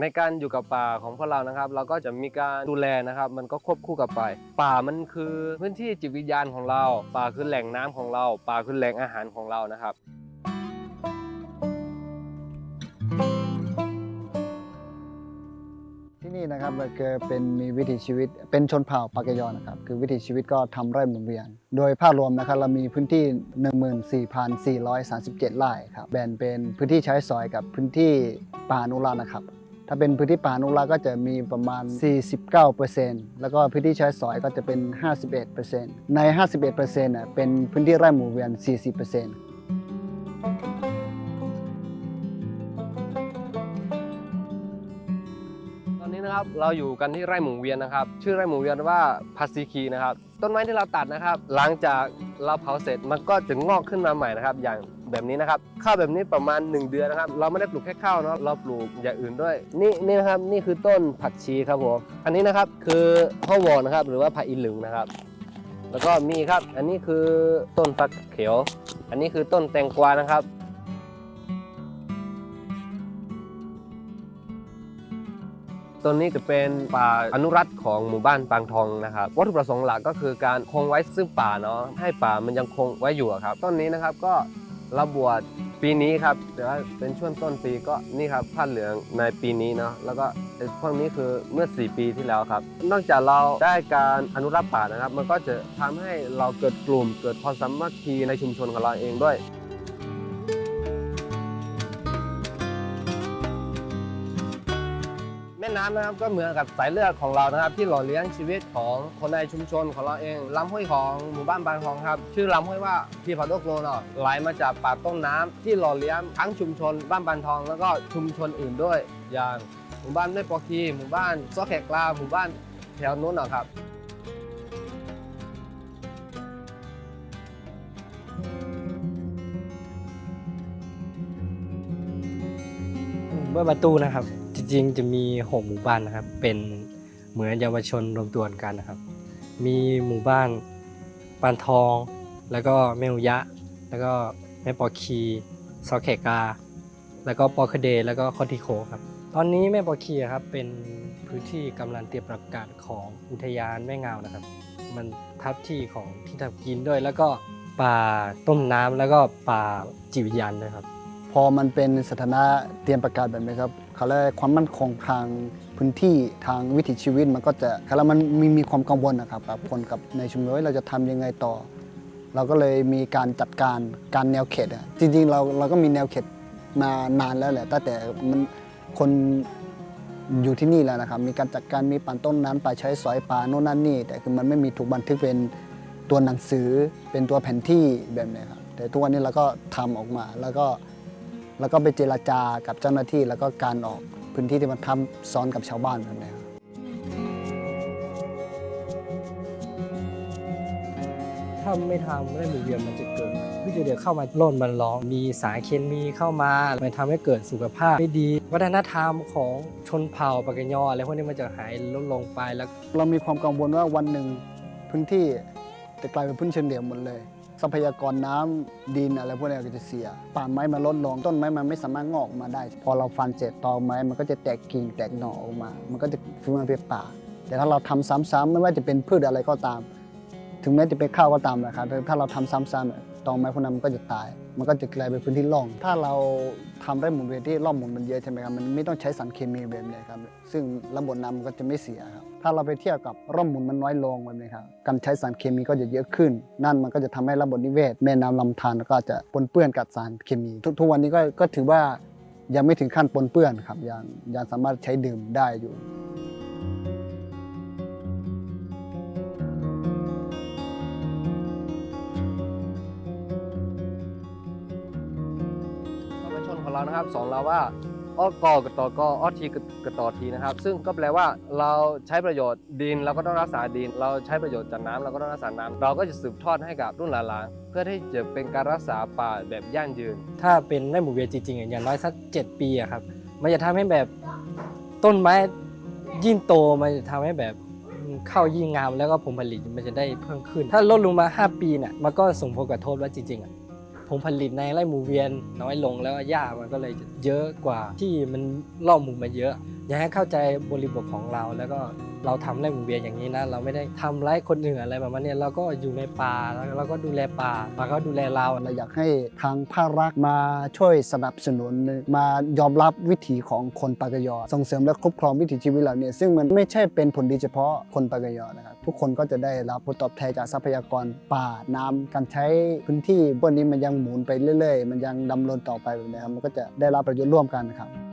ในการอยู่กับป่าของพวกเรานะครับ เราก็จะมีการดูแลนะครับ มันก็ควบคู่กับไป ป่ามันคือพื้นที่จิตวิญญาณของเรา ป่าคือแหล่งน้ำของเรา ป่าคือแหล่งอาหารของเรานะครับที่นี่นะครับมันก็เป็นมีวิถีชีวิตเป็นชนเผ่าปากยอนะครับ คือวิถีชีวิตก็ทำไร่หมุนเวียน โดยภาพรวมนะครับเรามีพื้นที่ 14,437 ไร่ครับแบ่งเป็นพื้นที่ใช้สอยกับพื้นที่ป่าอนุรักษ์นะครับ ถ้าเป็นพื้นที่ป่าอนุรักษ์ก็จะมีประมาณ 49%แล้วก็พื้นที่ใช้สอยก็จะเป็น 51%ใน 51%น่ะเป็นพื้นที่ไร่หมุนเวียน 40%ตอนนี้นะครับเราอยู่กันที่ไร่หมูเวียนนะครับ ชื่อไร่หมูเวียนว่าพัสซีคีนะครับ ต้นไม้ที่เราตัดนะครับ หลังจากเราเผาเสร็จมันก็จะงอกขึ้นมาใหม่นะครับ อย่าง แบบนี้นะครับข้าวแบบนี้ประมาณ 1 เดือนนะครับ เราไม่ได้ปลูกแค่ข้าวเนาะเราปลูกอย่างอื่นด้วย นี่นี่นะครับนี่คือต้นผักชีครับผมอันนี้นะครับคือข้าววอนนะครับหรือว่าผักอีหลึงนะครับ แล้วก็มีครับอันนี้คือต้นฟักเขียว อันนี้คือต้นแตงกวานะครับต้นนี้จะเป็นป่าอนุรักษ์ของหมู่บ้านปางทองนะครับวัตถุประสงค์หลักก็คือการคงไว้ซึ่งป่าเนาะให้ป่ามันยังคงไว้อยู่ครับต้นนี้นะครับก็ ราบวชปีนี้ครับ แต่ว่าเป็นช่วงต้นปีก็นี่ครับผ้าเหลืองในปีนี้เนาะแล้วก็พวกนี้คือเมื่อ 4 ปีที่แล้วครับ นอกจากเราได้การอนุรักษ์ป่านะครับ มันก็จะทำให้เราเกิดกลุ่มเกิดความสามัคคีในชุมชนของเราเองด้วย ม่น้ำนะครับก็เหมือนกับสายเลือดของเรานะครับ ที่หล่อเลี้ยงชีวิตของคนในชุมชนของเราเองลำห้วยของหมู่บ้านบางทองครับชื่อลำห้วยว่าพีพาโดโกลเนาะไหลมาจากปากต้นน้ำที่หล่อเลี้ยงทั้งชุมชนบ้านบานทอง แล้วก็ชุมชนอื่นด้วย อย่างหมู่บ้านแม่ปอคีหมู่บ้านซอกแขกลาหมู่บ้านแถวนู้นนะครับเมื่อประตูนะครับ จริงๆจะมีหกหมู่บ้านนะครับ เป็นเหมือนเยาวชนรวมตัวกันนะครับ มีหมู่บ้านปานทอง แล้วก็แม่อุยะ แล้วก็แม่ปอคีซอแขกา แล้วก็ปอคเด แล้วก็คอติโคครับ ตอนนี้แม่ปอคีครับเป็นพื้นที่กำลังเตรียมประกาศของอุทยานแม่งานะครับ มันทับที่ของที่ทำกินด้วย แล้วก็ป่าต้มน้ำแล้วก็ป่าจิวิญญาณด้วยครับ พอมันเป็นสถานะเตรียมประกาศแบบนี้ครับเขาเรียกความมั่นคงทางพื้นที่ทางวิถีชีวิตมันก็จะเขาเรียกมันมีมีความกังวลนะครับกับคนกับในชุมชนเราจะทำยังไงต่อ เราก็เลยมีการจัดการการแนวเขตอะจริงๆเราเราก็มีแนวเขตมานานแล้วแหละตั้งแต่มันคนอยู่ที่นี่แล้วนะครับมีการจัดการมีป่านต้นน้ำป่าใช้สอยป่าโน่นนั่นนี่แต่คือมันไม่มีถูกบันทึกเป็นตัวหนังสือเป็นตัวแผนที่แบบนี้ครับแต่ทุกวันนี้เราก็ทำออกมาแล้วก็ แล้วก็ไปเจรจากับเจ้าหน้าที่ แล้วก็การออกพื้นที่ที่มันทำซ้อนกับชาวบ้านแบบนี้ครับถ้าไม่ทำไร่หมุนเวียนมันจะเกิดพืชเดี๋ยวเข้ามาล่นมันร้อง มีสารเคมีเข้ามามันทำให้เกิดสุขภาพไม่ดี วัฒนธรรมของชนเผ่าปากยออะไรพวกนี้มันจะหายลดลงไปแล้ว เรามีความกังวลว่าวันหนึ่งพื้นที่จะกลายเป็นพื้นเชิงเดี่ยวหมดเลย ทรัพยากรน้ำดินอะไรพวกนี้ก็จะเสียป่าไม้มันลดลงต้นไม้มันไม่สามารถงอกมาได้ พอเราฟันเสร็จตอไม้มันก็จะแตกกิ่งแตกหน่อออกมา มันก็จะฟื้นมาเป็นป่า แต่ถ้าเราทำซ้ำๆไม่ว่าจะเป็นพืชอะไรก็ตาม ถึงแม้จะเป็นข้าวก็ตามนะครับถ้าเราทำซ้ำๆตอไม้พวกนั้นมันก็จะตาย มันก็จะกลายเป็นพื้นที่ร่อง ถ้าเราทำไร่หมุนเวียนที่ร่องหมุนมันเยอะใช่ไหมครับมันไม่ต้องใช้สารเคมีแบบนี้ครับซึ่งระบบน้ำมันก็จะไม่เสียครับ ถ้าเราไปเทียบกับร่องหมุนมันน้อยลงแบบนี้ครับการใช้สารเคมีก็จะเยอะขึ้น นั่นมันก็จะทำให้ระบบนิเวศ แม่น้ำลำธารก็จะปนเปื้อนกับสารเคมี ทุกวันนี้ก็ก็ถือว่ายังไม่ถึงขั้นปนเปื้อนครับยังยังสามารถใช้ดื่มได้อยู่ธรรมชนของเรานะครับสอนเราว่า อ้อกอกับตอกออ้อทีกับต่อทีนะครับ ซึ่งก็แปลว่าเราใช้ประโยชน์ดินเราก็ต้องรักษาดิน เราใช้ประโยชน์จากน้ำเราก็ต้องรักษาน้ำเราก็จะสืบทอดให้กับรุ่นหลานๆเพื่อที่จะเป็นการรักษาป่าแบบยั่งยืน ถ้าเป็นไร่หมุนเวียจริงๆอย่างน้อยสัก7ปีอะครับมันจะทำให้แบบต้นไม้ยิ่งโตมันจะทำให้แบบเข้ายิ่งงามแล้วก็ผลผลิตมันจะได้เพิ่มขึ้น ถ้าลดลงมา 5 ปีเนี่ยมันก็ส่งผลกระทบแล้วจริงๆอะ ผลผลิตในไร่หมุนเวียนน้อยลงแล้วหญ้ามันก็เลยเยอะกว่าที่มันล่อหมูมาเยอะ อยากให้เข้าใจบริบทของเราแล้วก็ เราทำไร่หมุนเวียนอย่างนี้นะ เราไม่ได้ทำไร่คนอื่นอะไรแบบนี้เราก็อยู่ในป่าแล้วเราก็ดูแลป่าป่าก็ดูแลเราเราอยากให้ทางภาครัฐมาช่วยสนับสนุนมายอมรับวิถีของคนปากยอส่งเสริมและคุ้มครองวิถีชีวิตเหล่านี้ซึ่งมันไม่ใช่เป็นผลดีเฉพาะคนปากยอนะครับทุกคนก็จะได้รับผลตอบแทนจากทรัพยากรป่าน้ำการใช้พื้นที่พวกนี้มันยังหมุนไปเรื่อย ๆ มันยังดำเนินต่อไปแบบนี้ครับมันก็จะได้รับประโยชน์ร่วมกันนะครับ